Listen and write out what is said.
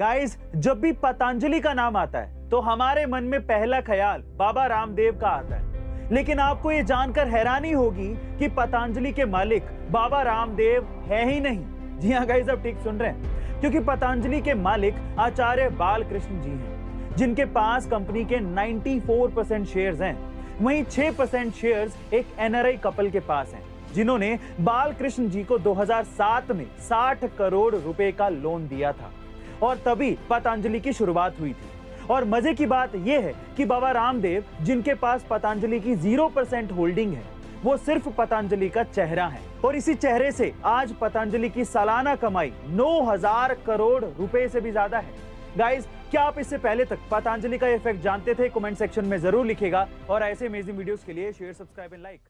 Guys जब भी पतंजलि का नाम आता है तो हमारे मन में पहला ख्याल बाबा रामदेव का आता है। लेकिन आपको ये जानकर हैरानी होगी कि पतंजलि के मालिक बाबा रामदेव है ही नहीं। जी हाँ गाइस अब ठीक सुन रहे हैं। क्योंकि पतंजलि के मालिक आचार्य बालकृष्ण जी हैं, जिनके पास कंपनी के 94 परसेंट शेयर हैं। वहीं 6 परसेंट शेयर एक एनआरआई कपल के पास हैं, जिन्होंने बालकृष्ण जी को 2007 में 60 करोड़ रुपए का लोन दिया था। और तभी पतंजलि की शुरुआत हुई थी। और मज़े की बात यह है कि बाबा रामदेव, जिनके पास पतंजलि की ज़ीरो परसेंट होल्डिंग है, वो सिर्फ़ पतंजलि का चेहरा है। और इसी चेहरे से आज पतंजलि की सालाना कमाई 9000 करोड़ रुपए से भी ज़्यादा है। गाइस क्या आप इससे पहले तक पतंजलि का इफ़ेक्ट जानते थे? कमेंट सेक्शन में ज़रूर लिखेगा। और ऐसे अमेजिंग वीडियोस के लिए शेयर सब्सक्राइब एंड लाइक